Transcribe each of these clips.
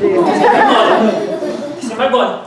네. 18번.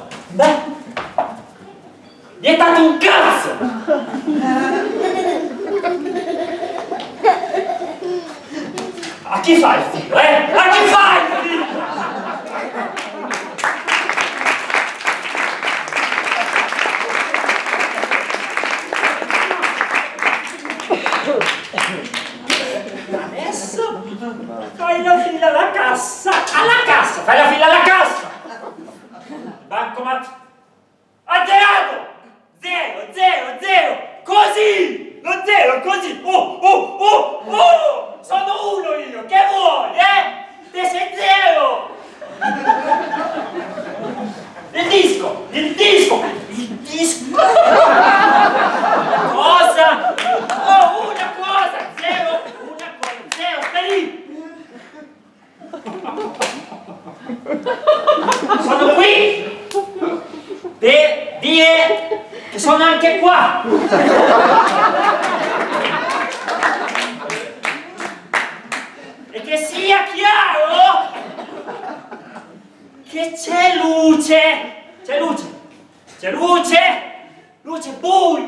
Bancomat! Azzerato! Zero, zero, zero! Così! Lo zero, così! Oh, oh, oh, oh! Sono uno io! Che vuoi, eh? Te sei zero! Il disco! Il disco! Il disco! Cosa? Oh, una cosa! Zero! Una cosa! Zero! Stai lì! Sono qui per che sono anche qua! E che sia chiaro che c'è luce! C'è luce! C'è luce! Luce buio!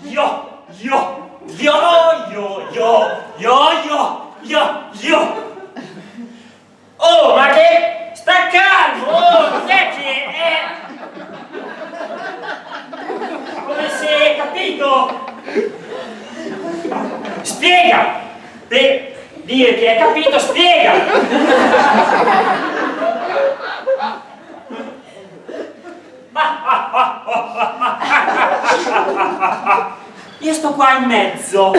Io! Io! Io! Io! Io! Io! Io! Io! Io! Oh, ma che... Sta calmo! Oh, cos'è che è... Come se... capito? Spiega! Per dire che hai capito, spiega! Io sto qua in mezzo!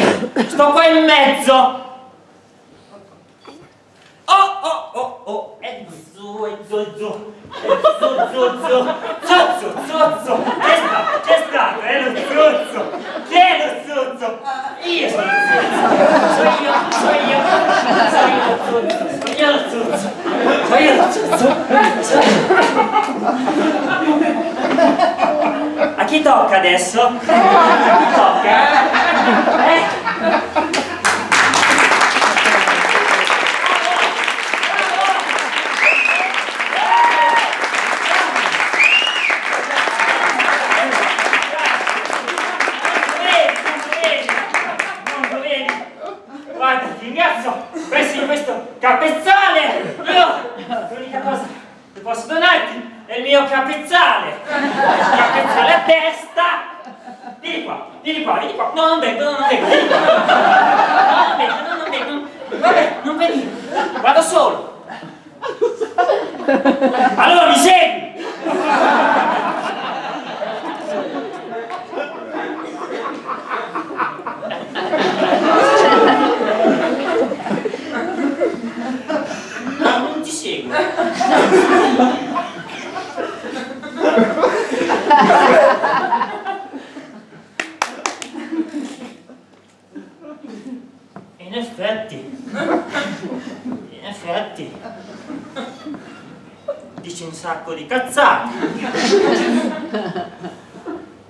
Sto qua in mezzo! Oh oh oh oh, zu, zu, è zu, zu, zu, zuzzo, zuzzo, c'è stato, c'è stato, è lo zuzzo, chi è lo zuzzo? Io sono lo zuzzo, sono io, sono io, sono io lo zuzzo, sono io lo zuzzo, sono io lo zuzzo, A chi tocca adesso? A chi tocca? Eh? Guarda, ti ringrazio questi questo capezzale! Io l'unica cosa che posso donarti è il mio capezzale! Il capezzale a testa! Vieni qua, vieni qua, vieni qua! No, non no, non! No, non no, non vengo! Vabbè, non venire! Vado solo! Allora mi segui! No, non ti seguo. In effetti, in effetti, dici un sacco di cazzate.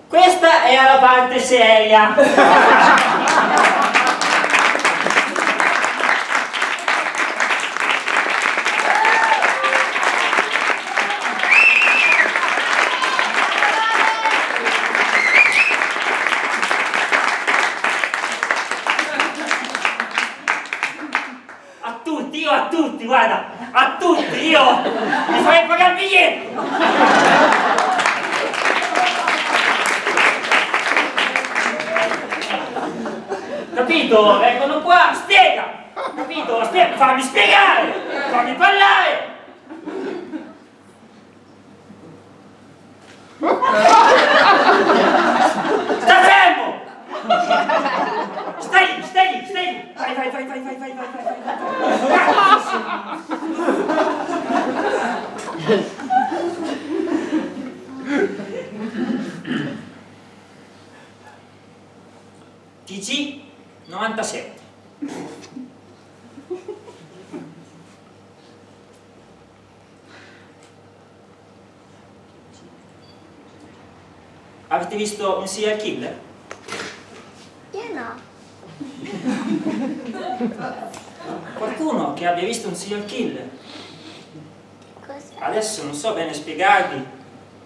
Questa è la parte seria. A tutti, io a tutti, guarda, a tutti, io mi farei pagare il biglietto! Capito? Vengono qua, spiega! Capito? Spiega, fammi spiegare! Fammi parlare! Sta fermo! Stai lì, stai lì, stai lì! Vai, vai, vai, vai, vai, vai, vai, vai, Avete visto un serial killer? Io no. Qualcuno che abbia visto un serial killer? adesso non so bene spiegarvi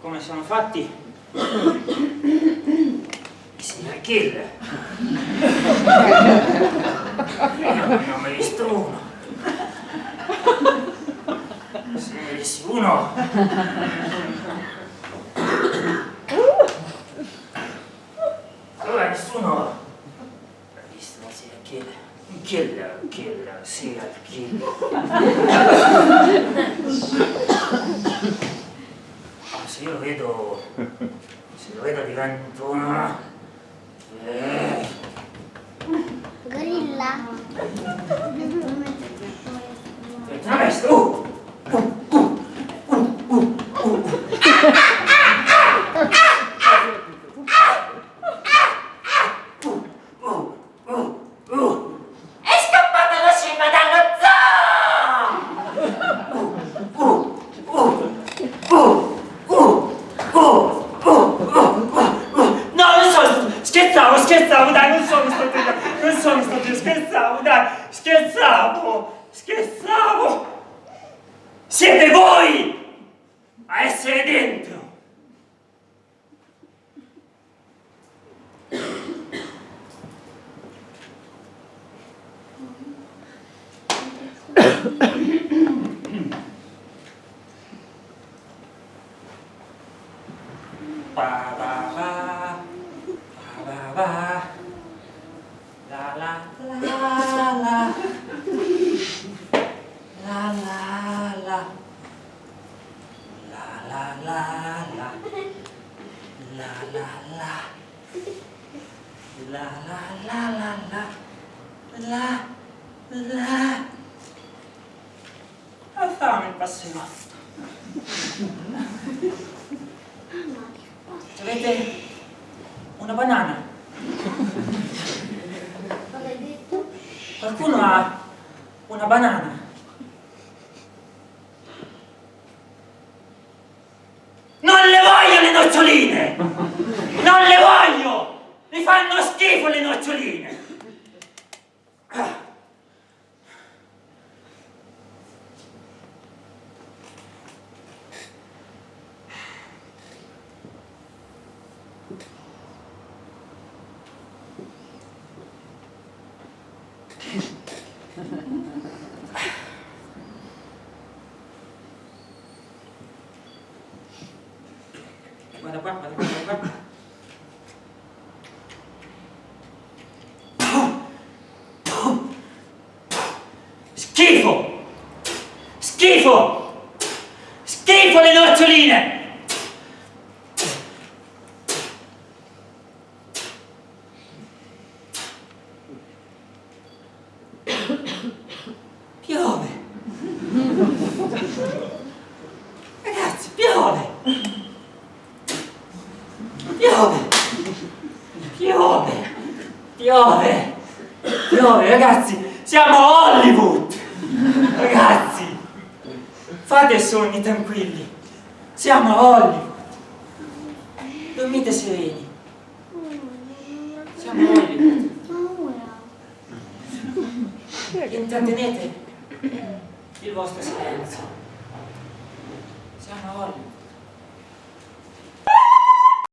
come sono fatti i signor killer. Non visto uno. Se ne vedessi uno... Allora nessuno ha visto un serial killer. Un killer, un killer, serial killer. Ma se io lo vedo... Se lo vedo divento una... Eh. Vabbè, oh! Ba ba ba, la la la la, la la la, la la la la, la la la, la la la la la, la la. Ho fame il passeggio. Avete una banana? Qualcuno ha una banana? Non le voglio le noccioline! Non le voglio! Mi fanno schifo le noccioline! Ah. Guarda qua, guarda qua, guarda qua. Schifo! Schifo! Schifo le noccioline! Piove! Ragazzi, piove! Piove! Piove! Piove! Piove, ragazzi! Siamo a Hollywood! Fate sogni tranquilli! Siamo a Hollywood! Dormite sereni! Siamo a Hollywood! Intrattenete il vostro silenzio! Siamo a Hollywood!